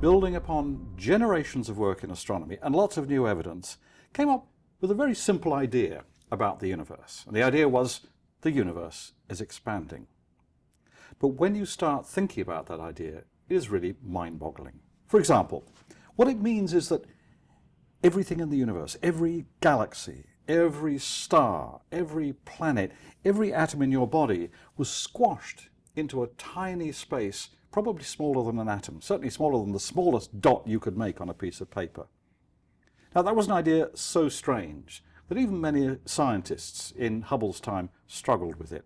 building upon generations of work in astronomy and lots of new evidence, came up with a very simple idea about the universe. And the idea was the universe is expanding. But when you start thinking about that idea, it is really mind-boggling. For example, what it means is that everything in the universe, every galaxy, every star, every planet, every atom in your body was squashed into a tiny space, probably smaller than an atom, certainly smaller than the smallest dot you could make on a piece of paper. Now that was an idea so strange that even many scientists in Hubble's time struggled with it.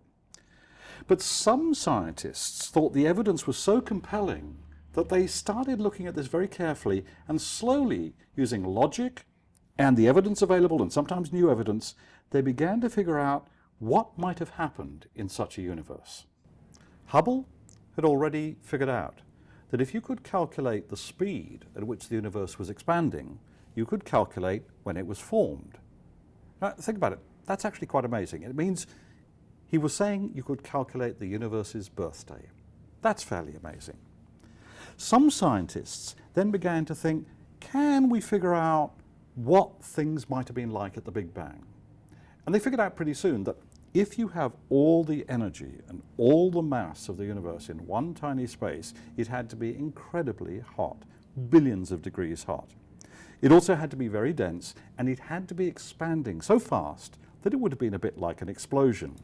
But some scientists thought the evidence was so compelling that they started looking at this very carefully and slowly, using logic and the evidence available and sometimes new evidence, they began to figure out what might have happened in such a universe. Hubble had already figured out that if you could calculate the speed at which the universe was expanding, you could calculate when it was formed. Now, think about it. That's actually quite amazing. It means he was saying you could calculate the universe's birthday. That's fairly amazing. Some scientists then began to think, can we figure out what things might have been like at the Big Bang? And they figured out pretty soon that if you have all the energy and all the mass of the universe in one tiny space, it had to be incredibly hot, billions of degrees hot. It also had to be very dense and it had to be expanding so fast that it would have been a bit like an explosion.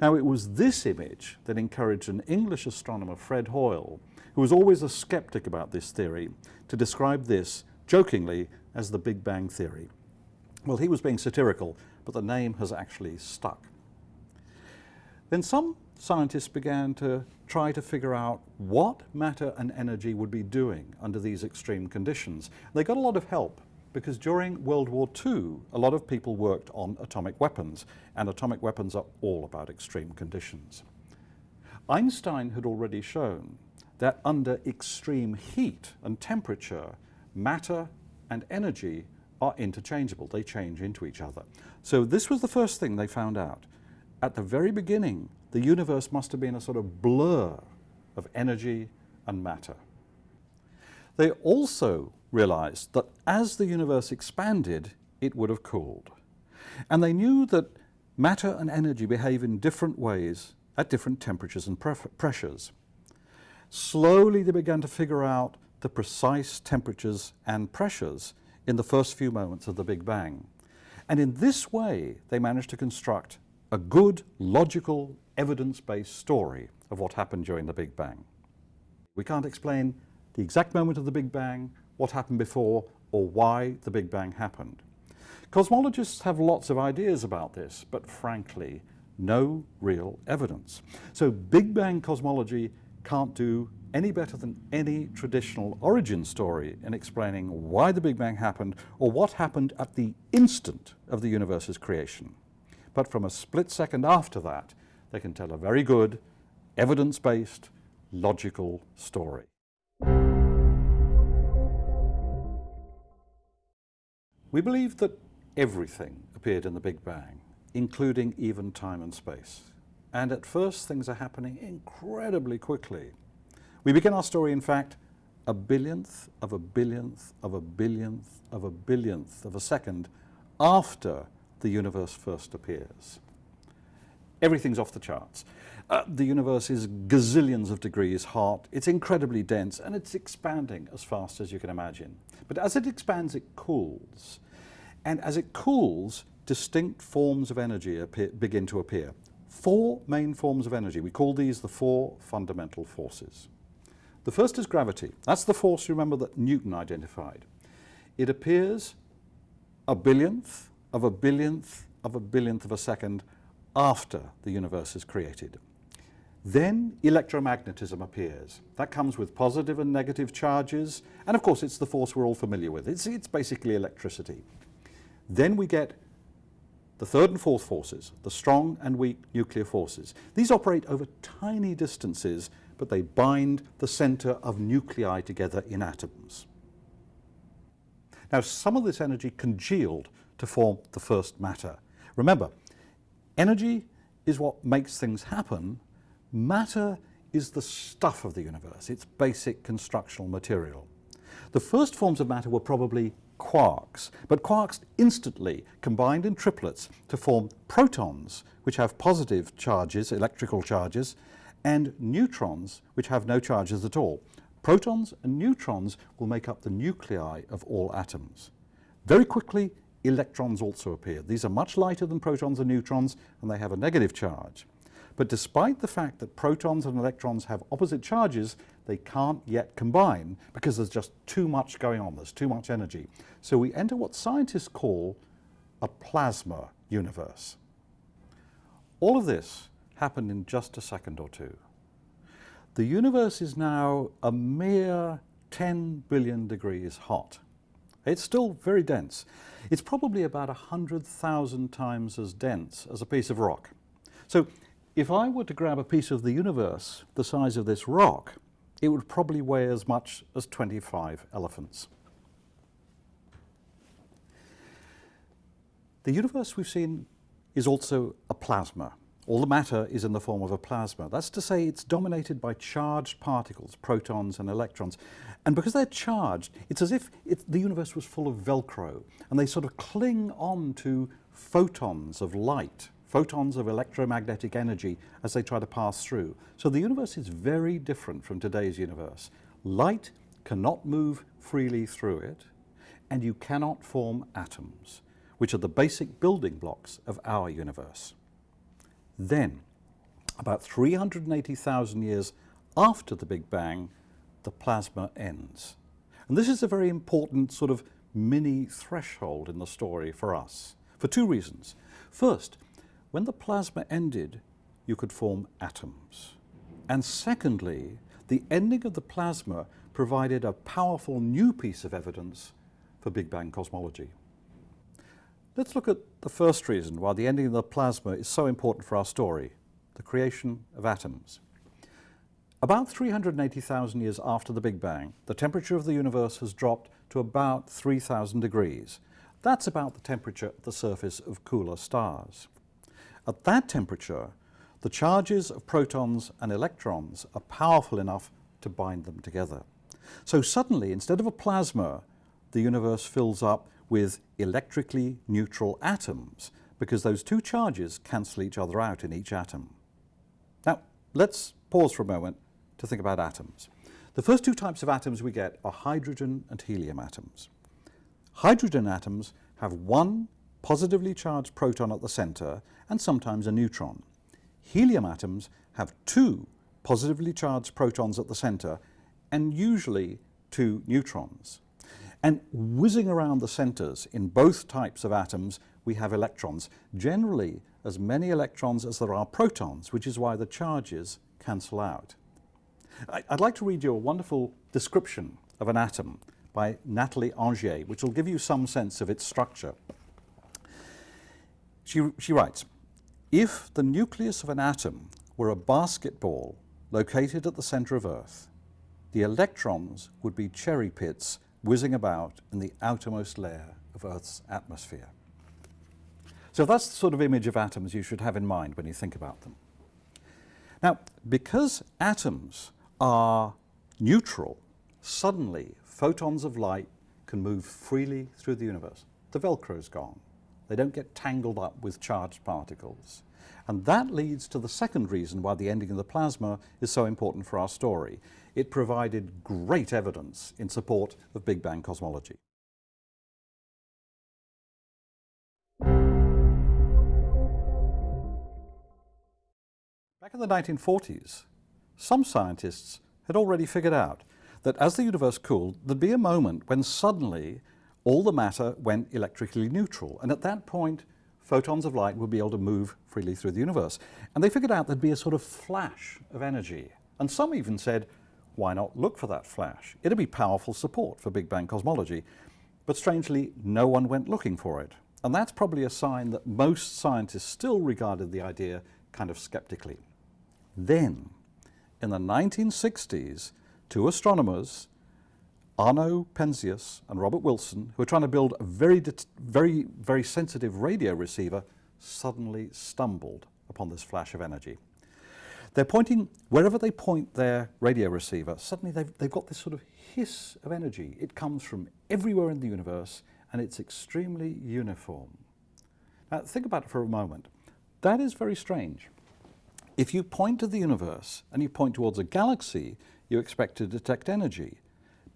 Now it was this image that encouraged an English astronomer, Fred Hoyle, who was always a skeptic about this theory, to describe this, jokingly, as the Big Bang Theory. Well, he was being satirical, but the name has actually stuck. Then some scientists began to try to figure out what matter and energy would be doing under these extreme conditions. They got a lot of help because during World War II, a lot of people worked on atomic weapons, and atomic weapons are all about extreme conditions. Einstein had already shown that under extreme heat and temperature, matter and energy are interchangeable. They change into each other. So this was the first thing they found out. At the very beginning, the universe must have been a sort of blur of energy and matter. They also realized that as the universe expanded, it would have cooled. And they knew that matter and energy behave in different ways at different temperatures and pressures. Slowly they began to figure out the precise temperatures and pressures in the first few moments of the Big Bang. And in this way, they managed to construct a good, logical, evidence-based story of what happened during the Big Bang. We can't explain the exact moment of the Big Bang, what happened before, or why the Big Bang happened. Cosmologists have lots of ideas about this, but frankly, no real evidence. So Big Bang cosmology can't do any better than any traditional origin story in explaining why the Big Bang happened or what happened at the instant of the universe's creation. But from a split second after that, they can tell a very good, evidence-based, logical story. We believe that everything appeared in the Big Bang, including even time and space. And at first things are happening incredibly quickly. We begin our story, in fact, a billionth of a billionth of a billionth of a billionth of a second after the universe first appears. Everything's off the charts. Uh, the universe is gazillions of degrees hot, it's incredibly dense, and it's expanding as fast as you can imagine. But as it expands, it cools. And as it cools, distinct forms of energy appear, begin to appear. Four main forms of energy. We call these the four fundamental forces. The first is gravity. That's the force, remember, that Newton identified. It appears a billionth of a billionth of a billionth of a second after the universe is created. Then electromagnetism appears. That comes with positive and negative charges, and of course it's the force we're all familiar with. It's, it's basically electricity. Then we get the third and fourth forces, the strong and weak nuclear forces. These operate over tiny distances, but they bind the center of nuclei together in atoms. Now some of this energy congealed to form the first matter. Remember, energy is what makes things happen. Matter is the stuff of the universe, its basic constructional material. The first forms of matter were probably quarks, but quarks instantly combined in triplets to form protons, which have positive charges, electrical charges, and neutrons, which have no charges at all. Protons and neutrons will make up the nuclei of all atoms. Very quickly, electrons also appear. These are much lighter than protons and neutrons, and they have a negative charge. But despite the fact that protons and electrons have opposite charges, they can't yet combine because there's just too much going on, there's too much energy. So we enter what scientists call a plasma universe. All of this happened in just a second or two. The universe is now a mere 10 billion degrees hot. It's still very dense. It's probably about 100,000 times as dense as a piece of rock. So if I were to grab a piece of the universe the size of this rock, it would probably weigh as much as 25 elephants. The universe we've seen is also a plasma. All the matter is in the form of a plasma. That's to say it's dominated by charged particles, protons and electrons. And because they're charged, it's as if it, the universe was full of Velcro and they sort of cling on to photons of light, photons of electromagnetic energy as they try to pass through. So the universe is very different from today's universe. Light cannot move freely through it and you cannot form atoms, which are the basic building blocks of our universe. Then, about 380,000 years after the Big Bang, the plasma ends. And this is a very important sort of mini threshold in the story for us, for two reasons. First, when the plasma ended, you could form atoms. And secondly, the ending of the plasma provided a powerful new piece of evidence for Big Bang cosmology. Let's look at the first reason why the ending of the plasma is so important for our story, the creation of atoms. About 380,000 years after the Big Bang, the temperature of the universe has dropped to about 3,000 degrees. That's about the temperature at the surface of cooler stars. At that temperature, the charges of protons and electrons are powerful enough to bind them together. So suddenly, instead of a plasma, the universe fills up with electrically neutral atoms because those two charges cancel each other out in each atom. Now, let's pause for a moment to think about atoms. The first two types of atoms we get are hydrogen and helium atoms. Hydrogen atoms have one positively charged proton at the center and sometimes a neutron. Helium atoms have two positively charged protons at the center and usually two neutrons. And whizzing around the centers in both types of atoms, we have electrons, generally as many electrons as there are protons, which is why the charges cancel out. I'd like to read you a wonderful description of an atom by Natalie Angier, which will give you some sense of its structure. She, she writes, if the nucleus of an atom were a basketball located at the center of Earth, the electrons would be cherry pits whizzing about in the outermost layer of Earth's atmosphere. So that's the sort of image of atoms you should have in mind when you think about them. Now, because atoms are neutral, suddenly photons of light can move freely through the universe. The Velcro's gone. They don't get tangled up with charged particles. And that leads to the second reason why the ending of the plasma is so important for our story. It provided great evidence in support of Big Bang cosmology. Back in the 1940s, some scientists had already figured out that as the universe cooled, there'd be a moment when suddenly all the matter went electrically neutral. And at that point, photons of light would be able to move freely through the universe. And they figured out there'd be a sort of flash of energy. And some even said, why not look for that flash? It'd be powerful support for Big Bang cosmology. But strangely, no one went looking for it. And that's probably a sign that most scientists still regarded the idea kind of skeptically. Then, in the 1960s, two astronomers Arno Penzias and Robert Wilson, who were trying to build a very, very, very sensitive radio receiver, suddenly stumbled upon this flash of energy. They're pointing, wherever they point their radio receiver, suddenly they've, they've got this sort of hiss of energy. It comes from everywhere in the universe and it's extremely uniform. Now think about it for a moment. That is very strange. If you point to the universe and you point towards a galaxy, you expect to detect energy.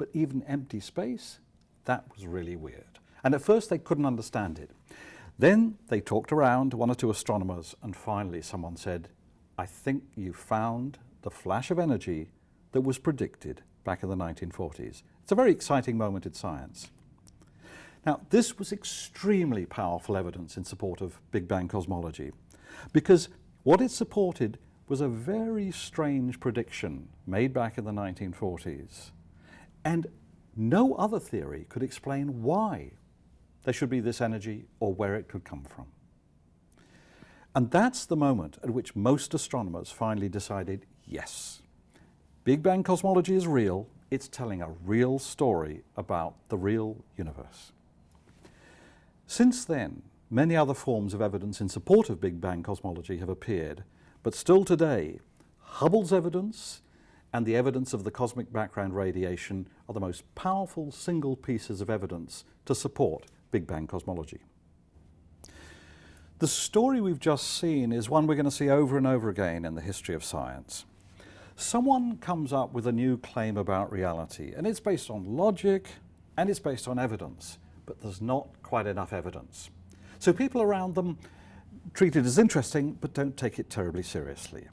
But even empty space, that was really weird. And at first they couldn't understand it. Then they talked around, one or two astronomers, and finally someone said, I think you found the flash of energy that was predicted back in the 1940s. It's a very exciting moment in science. Now, this was extremely powerful evidence in support of Big Bang cosmology because what it supported was a very strange prediction made back in the 1940s. And no other theory could explain why there should be this energy or where it could come from. And that's the moment at which most astronomers finally decided, yes, Big Bang cosmology is real, it's telling a real story about the real universe. Since then, many other forms of evidence in support of Big Bang cosmology have appeared, but still today, Hubble's evidence and the evidence of the cosmic background radiation are the most powerful single pieces of evidence to support Big Bang cosmology. The story we've just seen is one we're going to see over and over again in the history of science. Someone comes up with a new claim about reality, and it's based on logic and it's based on evidence, but there's not quite enough evidence. So people around them treat it as interesting, but don't take it terribly seriously.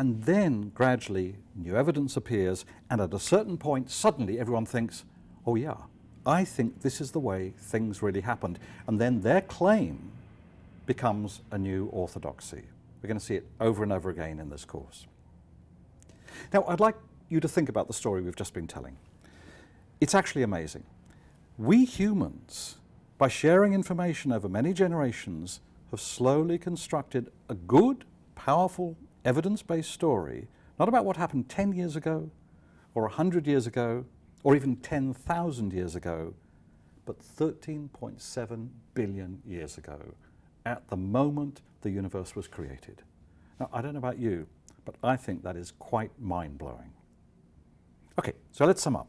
And then gradually new evidence appears, and at a certain point, suddenly everyone thinks, oh yeah, I think this is the way things really happened. And then their claim becomes a new orthodoxy. We're going to see it over and over again in this course. Now, I'd like you to think about the story we've just been telling. It's actually amazing. We humans, by sharing information over many generations, have slowly constructed a good, powerful, evidence-based story, not about what happened 10 years ago, or 100 years ago, or even 10,000 years ago, but 13.7 billion years ago, at the moment the universe was created. Now, I don't know about you, but I think that is quite mind-blowing. Okay, so let's sum up.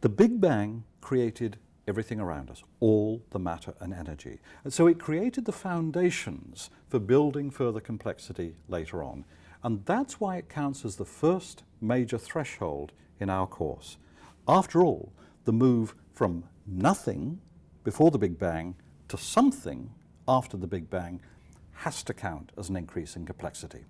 The Big Bang created everything around us, all the matter and energy. And so it created the foundations for building further complexity later on. And that's why it counts as the first major threshold in our course. After all, the move from nothing before the Big Bang to something after the Big Bang has to count as an increase in complexity.